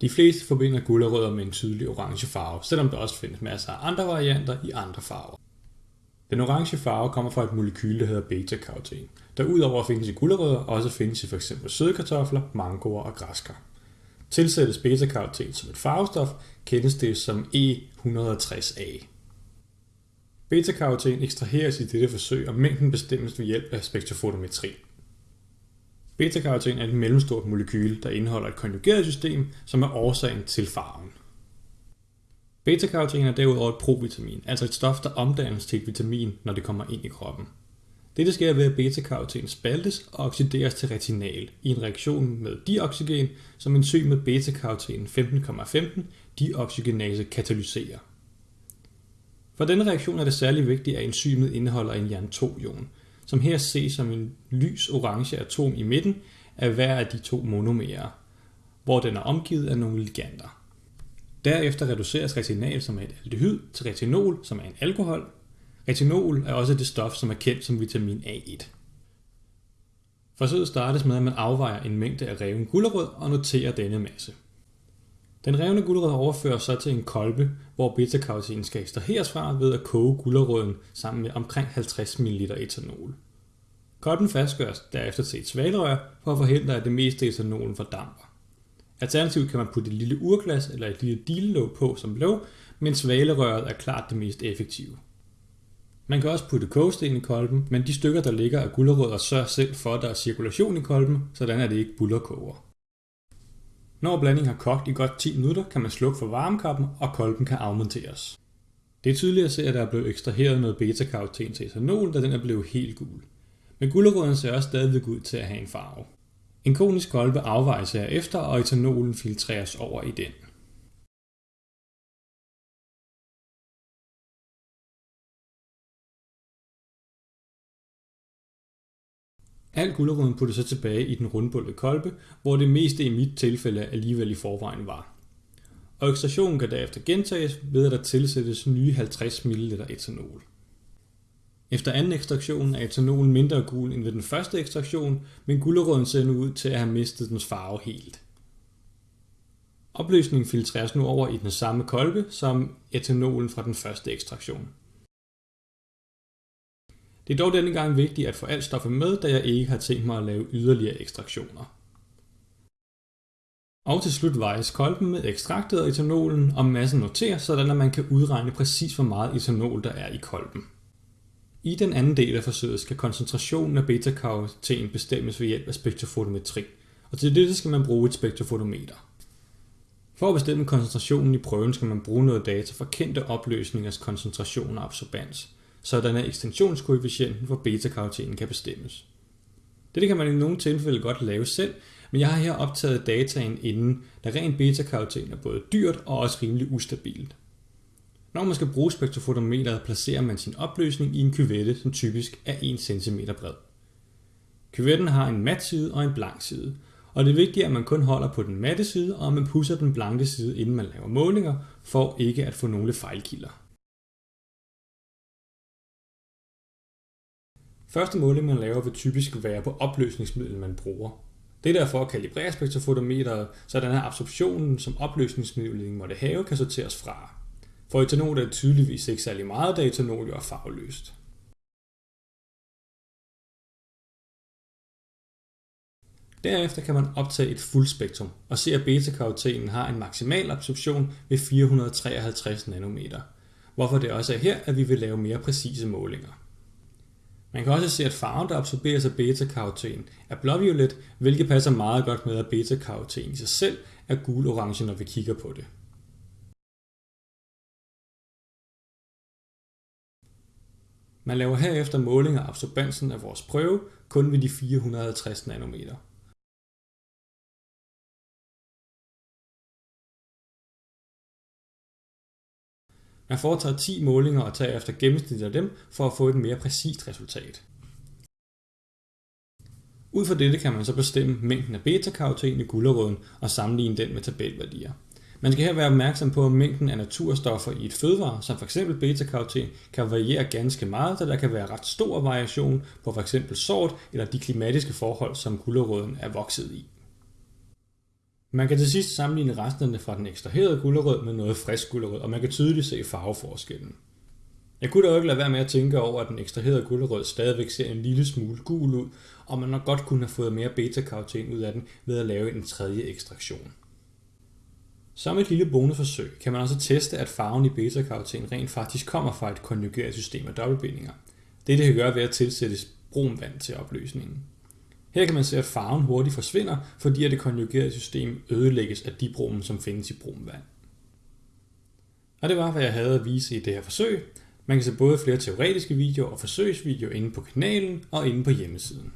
De fleste forbinder gulerødder med en tydelig orange farve, selvom der også findes masser af andre varianter i andre farver. Den orange farve kommer fra et molekyle, der hedder beta-karoten, der udover at findes i gulerødder, også findes i f.eks. søde kartofler, mangoer og græskar. Tilsættes beta-karoten som et farvestof, kendes det som E160A. Beta-karoten ekstraheres i dette forsøg, og mængden bestemmes ved hjælp af spektrofotometri. Beta-karoten er et mellemstort molekyle, der indeholder et konjugeret system, som er årsagen til farven. Beta-karoten er derudover et provitamin, altså et stof, der omdannes til et vitamin, når det kommer ind i kroppen. Dette sker ved, at beta-karoten spaltes og oxideres til retinal i en reaktion med dioxygen, som enzymet beta-karoten 15,15 dioxygenase katalyserer. For denne reaktion er det særlig vigtigt, at enzymet indeholder en jern 2-ion, som her ses som en lys orange atom i midten af hver af de to monomerer, hvor den er omgivet af nogle ligander. Derefter reduceres retinal, som er et aldehyd, til retinol, som er en alkohol. Retinol er også det stof, som er kendt som vitamin A1. Forsøget startes med, at man afvejer en mængde af reven gulerød og noterer denne masse. Den revne gulerod overføres så til en kolbe, hvor beta-karotin skal ekstraheres fra ved at koge gulerøden sammen med omkring 50 ml etanol. Kolben fastgøres derefter til et svalrør for at forhindre, at det meste etanolen fordamper. Alternativt kan man putte et lille urglas eller et lille dillelåg på som låg, men svalerøret er klart det mest effektive. Man kan også putte kogesten i kolben, men de stykker, der ligger af gulerødder, sørger selv for, at der er cirkulation i kolben, sådan at det ikke bullerkoger. Når blandingen har kogt i godt 10 minutter, kan man slukke for varmekappen, og kolben kan afmonteres. Det er tydeligt at se, at der er blevet ekstraheret noget beta-karoten til etanol, da den er blevet helt gul. Men gulerøden ser også stadigvæk ud til at have en farve. En konisk kolbe afvejes herefter, og etanolen filtreres over i den. Al gulerøden puttes så tilbage i den rundbullede kolbe, hvor det meste i mit tilfælde alligevel i forvejen var. Og ekstraktionen kan derefter gentages ved at der tilsættes nye 50 ml etanol. Efter anden ekstraktion er etanolen mindre gul end ved den første ekstraktion, men gulerøden ser nu ud til at have mistet dens farve helt. Opløsningen filtreres nu over i den samme kolbe som etanolen fra den første ekstraktion. Det er dog denne gang vigtigt at få alt stoffet med, da jeg ikke har tænkt mig at lave yderligere ekstraktioner. Og til slut vejes kolben med ekstraktet og etanolen, og massen noteres, sådan at man kan udregne præcis hvor meget etanol der er i kolben. I den anden del af forsøget skal koncentrationen af beta-karoten bestemmes ved hjælp af spektrofotometri, og til det skal man bruge et spektrofotometer. For at bestemme koncentrationen i prøven skal man bruge noget data fra kendte opløsningers koncentration og absorbans, sådan at ekstensionskoefficienten for beta-karotenen kan bestemmes. Dette kan man i nogle tilfælde godt lave selv, men jeg har her optaget dataen inden, da ren beta-karoten er både dyrt og også rimelig ustabilt. Når man skal bruge spektrofotometeret, placerer man sin opløsning i en kyvette, som typisk er 1 cm bred. Kyvetten har en mat side og en blank side, og det er vigtigt, at man kun holder på den matte side, og at man pusser den blanke side, inden man laver målinger, for ikke at få nogle fejlkilder. Første måling, man laver, vil typisk være på opløsningsmiddel, man bruger. Det er derfor at kalibrere spektrofotometeret, så den her absorptionen, som opløsningsmidlet måtte have, kan sorteres fra. For etanol er det tydeligvis ikke særlig meget, da etanol jo er farveløst. Derefter kan man optage et fuldspektrum og se, at beta-karotenen har en maksimal absorption ved 453 nanometer, hvorfor det også er her, at vi vil lave mere præcise målinger. Man kan også se, at farven, der absorberes af beta-karoten, er blåviolet, hvilket passer meget godt med, at beta-karoten i sig selv er gul-orange, når vi kigger på det. Man laver herefter måling af absorbansen af vores prøve kun ved de 450 nanometer. Man foretager 10 målinger og tager efter gennemsnittet af dem for at få et mere præcist resultat. Ud fra dette kan man så bestemme mængden af beta-karoten i gulerøden og sammenligne den med tabelværdier. Man skal her være opmærksom på, at mængden af naturstoffer i et fødevare, som f.eks. beta-karoten, kan variere ganske meget, da der kan være ret stor variation på f.eks. sort eller de klimatiske forhold, som gulerøden er vokset i. Man kan til sidst sammenligne resterne fra den ekstraherede gulerød med noget frisk gulerød, og man kan tydeligt se farveforskellen. Jeg kunne da ikke lade være med at tænke over, at den ekstraherede gulerød stadigvæk ser en lille smule gul ud, og man nok godt kunne have fået mere beta-karoten ud af den ved at lave en tredje ekstraktion. Som et lille bonusforsøg kan man også teste, at farven i beta-karoten rent faktisk kommer fra et konjugeret system af dobbeltbindinger. Det kan gøre ved at tilsætte brun vand til opløsningen. Her kan man se, at farven hurtigt forsvinder, fordi at det konjugerede system ødelægges af dibromen, som findes i bromvand. Og det var, hvad jeg havde at vise i det her forsøg. Man kan se både flere teoretiske videoer og forsøgsvideoer inde på kanalen og inde på hjemmesiden.